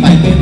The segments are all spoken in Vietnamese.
ไปเป็น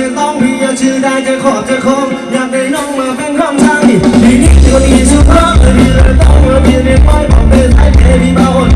chứ tông bia đai chứ khổ chứ không nhạc đấy nông mà canh không sang thì đi đi chưa đi chưa có bởi vì lời tông ở biển miền bắc bảo vệ thái thế vì bao hồn.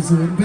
amazing.